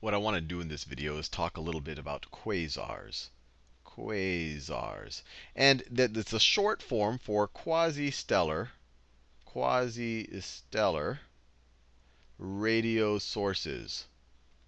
what I want to do in this video is talk a little bit about quasars. Quasars. And that it's a short form for quasi-stellar, quasi-stellar radio sources.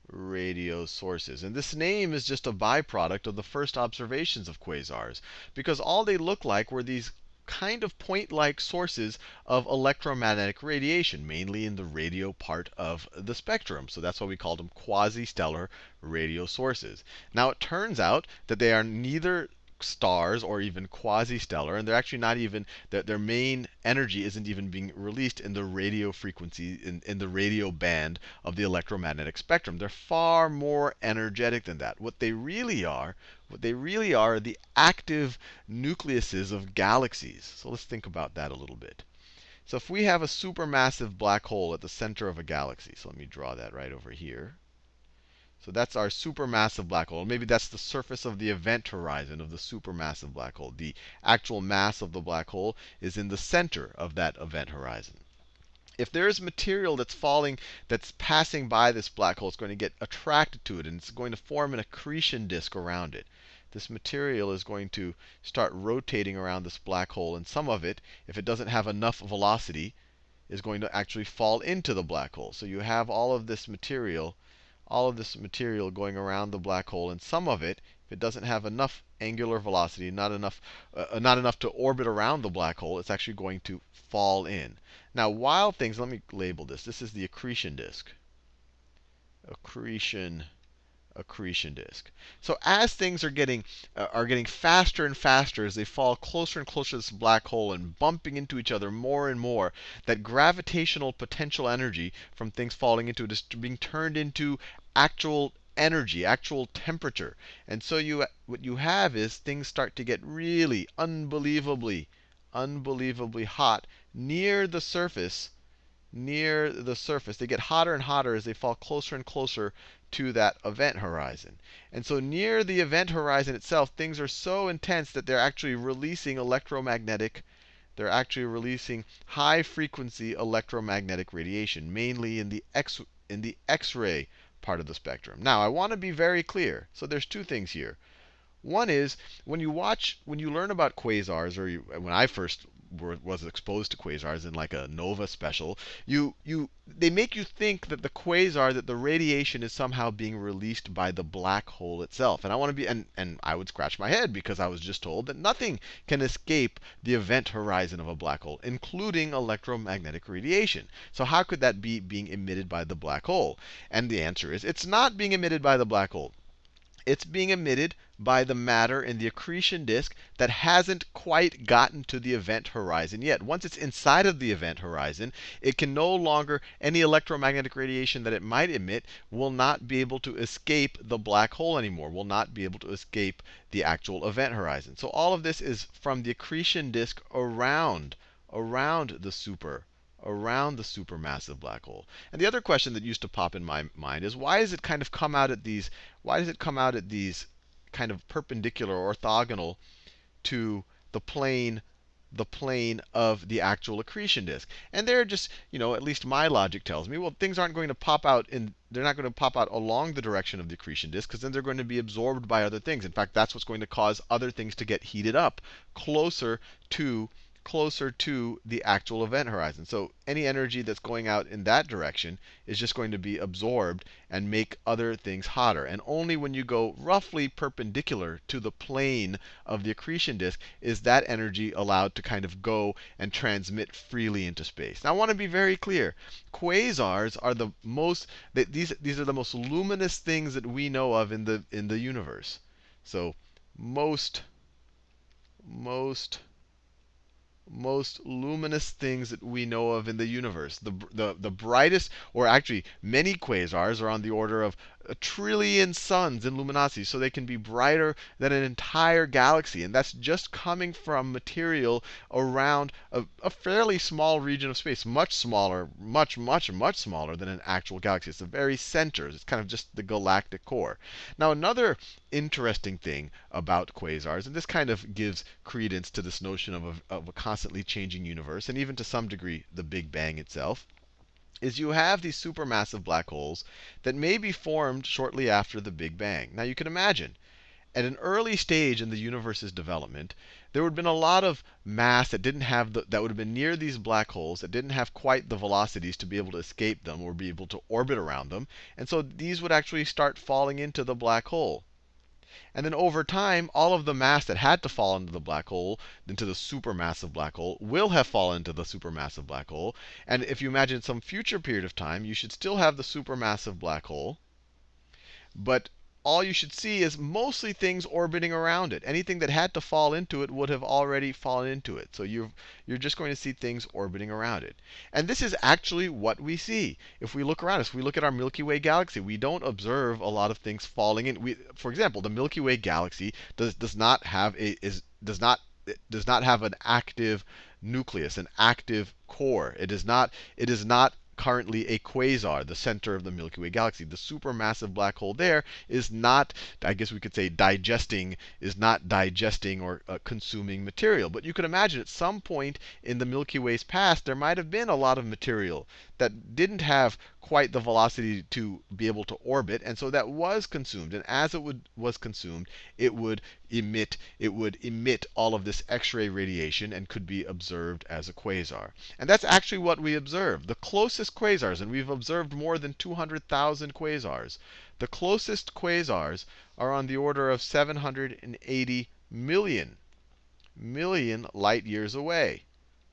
Radio sources. And this name is just a byproduct of the first observations of quasars. Because all they look like were these kind of point-like sources of electromagnetic radiation, mainly in the radio part of the spectrum. So that's why we called them quasi-stellar radio sources. Now it turns out that they are neither stars or even quasi-stellar, and they're actually not even their, their main energy isn't even being released in the radio frequency in, in the radio band of the electromagnetic spectrum. They're far more energetic than that. What they really are, what they really are, are the active nucleuses of galaxies. So let's think about that a little bit. So if we have a supermassive black hole at the center of a galaxy, so let me draw that right over here. So that's our supermassive black hole. Maybe that's the surface of the event horizon of the supermassive black hole. The actual mass of the black hole is in the center of that event horizon. If there is material that's falling, that's passing by this black hole, it's going to get attracted to it, and it's going to form an accretion disk around it. This material is going to start rotating around this black hole, and some of it, if it doesn't have enough velocity, is going to actually fall into the black hole. So you have all of this material all of this material going around the black hole, and some of it, if it doesn't have enough angular velocity, not enough, uh, not enough to orbit around the black hole, it's actually going to fall in. Now, while things, let me label this. This is the accretion disk. Accretion accretion disk. So as things are getting uh, are getting faster and faster as they fall closer and closer to this black hole and bumping into each other more and more, that gravitational potential energy from things falling into it is being turned into actual energy, actual temperature. And so you what you have is things start to get really unbelievably unbelievably hot near the surface near the surface. They get hotter and hotter as they fall closer and closer to that event horizon. And so near the event horizon itself, things are so intense that they're actually releasing electromagnetic they're actually releasing high frequency electromagnetic radiation, mainly in the X in the X-ray part of the spectrum. Now, I want to be very clear. So there's two things here. One is when you watch, when you learn about quasars, or you, when I first were, was exposed to quasars in like a nova special, you you they make you think that the quasar that the radiation is somehow being released by the black hole itself. And I want to be and and I would scratch my head because I was just told that nothing can escape the event horizon of a black hole, including electromagnetic radiation. So how could that be being emitted by the black hole? And the answer is it's not being emitted by the black hole. It's being emitted by the matter in the accretion disk that hasn't quite gotten to the event horizon yet. Once it's inside of the event horizon, it can no longer, any electromagnetic radiation that it might emit will not be able to escape the black hole anymore, will not be able to escape the actual event horizon. So all of this is from the accretion disk around, around the super around the supermassive black hole. And the other question that used to pop in my mind is why does it kind of come out at these why does it come out at these kind of perpendicular orthogonal to the plane the plane of the actual accretion disk. And they're just, you know, at least my logic tells me, well, things aren't going to pop out in, they're not going to pop out along the direction of the accretion disk, because then they're going to be absorbed by other things. In fact, that's what's going to cause other things to get heated up closer to closer to the actual event horizon. So any energy that's going out in that direction is just going to be absorbed and make other things hotter. And only when you go roughly perpendicular to the plane of the accretion disk is that energy allowed to kind of go and transmit freely into space. Now I want to be very clear. Quasars are the most these these are the most luminous things that we know of in the in the universe. So most most most luminous things that we know of in the universe. The, the, the brightest, or actually many quasars are on the order of a trillion suns in luminosity. So they can be brighter than an entire galaxy. And that's just coming from material around a, a fairly small region of space, much smaller, much, much, much smaller than an actual galaxy. It's the very center. It's kind of just the galactic core. Now, another interesting thing about quasars, and this kind of gives credence to this notion of a, of a constantly changing universe, and even to some degree the Big Bang itself is you have these supermassive black holes that may be formed shortly after the Big Bang. Now you can imagine, at an early stage in the universe's development, there would have been a lot of mass that didn't have the, that would have been near these black holes that didn't have quite the velocities to be able to escape them or be able to orbit around them. And so these would actually start falling into the black hole. And then over time, all of the mass that had to fall into the black hole, into the supermassive black hole, will have fallen into the supermassive black hole. And if you imagine some future period of time, you should still have the supermassive black hole. But all you should see is mostly things orbiting around it. Anything that had to fall into it would have already fallen into it. So you're, you're just going to see things orbiting around it. And this is actually what we see. If we look around us, we look at our Milky Way galaxy, we don't observe a lot of things falling in. We, for example, the Milky Way galaxy does, does not have a is does not does not have an active nucleus, an active core. It is not it is not currently a quasar, the center of the Milky Way galaxy. The supermassive black hole there is not, I guess we could say, digesting, is not digesting or uh, consuming material. But you could imagine at some point in the Milky Way's past, there might have been a lot of material that didn't have quite the velocity to be able to orbit, and so that was consumed. And as it would, was consumed, it would emit it would emit all of this X-ray radiation and could be observed as a quasar. And that's actually what we observed. The closest quasars, and we've observed more than 200,000 quasars. The closest quasars are on the order of 780 million million light years away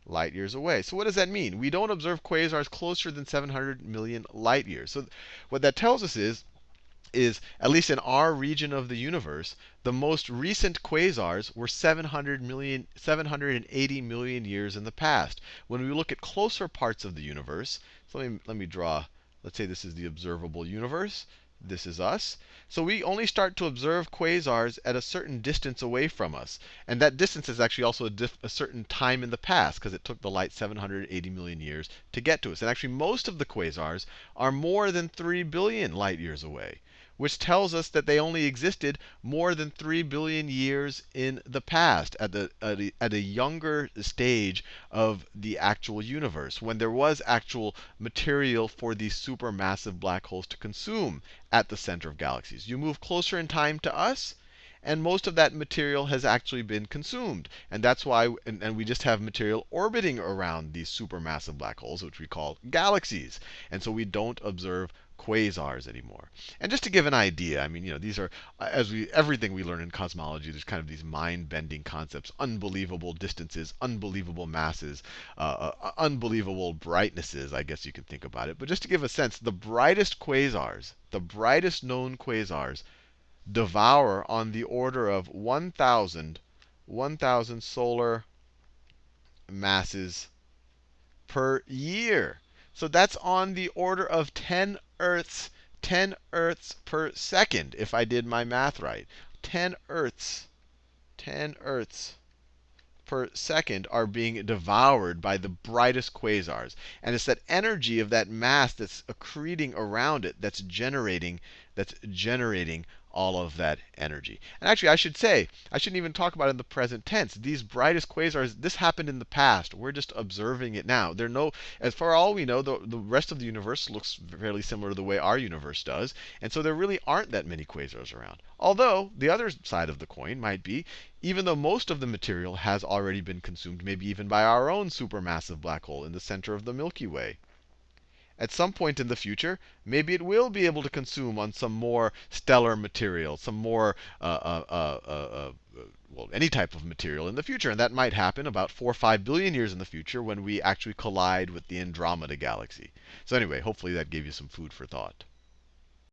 light years away. So what does that mean? We don't observe quasars closer than 700 million light years. So what that tells us is, is at least in our region of the universe, the most recent quasars were 700 million, 780 million years in the past. When we look at closer parts of the universe, so let me, let me draw, let's say this is the observable universe. This is us. So we only start to observe quasars at a certain distance away from us. And that distance is actually also a, a certain time in the past, because it took the light 780 million years to get to us. And actually, most of the quasars are more than 3 billion light years away which tells us that they only existed more than 3 billion years in the past, at, the, at, a, at a younger stage of the actual universe, when there was actual material for these supermassive black holes to consume at the center of galaxies. You move closer in time to us, and most of that material has actually been consumed. And that's why, and, and, we just have material orbiting around these supermassive black holes, which we call galaxies. And so we don't observe quasars anymore. And just to give an idea, I mean, you know, these are as we everything we learn in cosmology. There's kind of these mind-bending concepts: unbelievable distances, unbelievable masses, uh, uh, unbelievable brightnesses. I guess you can think about it. But just to give a sense, the brightest quasars, the brightest known quasars, devour on the order of 1,000 1,000 solar masses per year. So that's on the order of 10 Earths, 10 Earths per second, if I did my math right. 10 Earths, 10 Earths per second are being devoured by the brightest quasars. And it's that energy of that mass that's accreting around it that's generating, that's generating all of that energy. And actually, I should say, I shouldn't even talk about it in the present tense. These brightest quasars, this happened in the past. We're just observing it now. There no, as far as all we know, the, the rest of the universe looks fairly similar to the way our universe does. And so there really aren't that many quasars around. Although, the other side of the coin might be, even though most of the material has already been consumed, maybe even by our own supermassive black hole in the center of the Milky Way at some point in the future, maybe it will be able to consume on some more stellar material, some more, uh, uh, uh, uh, uh well, any type of material in the future. And that might happen about 4 or 5 billion years in the future when we actually collide with the Andromeda galaxy. So anyway, hopefully that gave you some food for thought.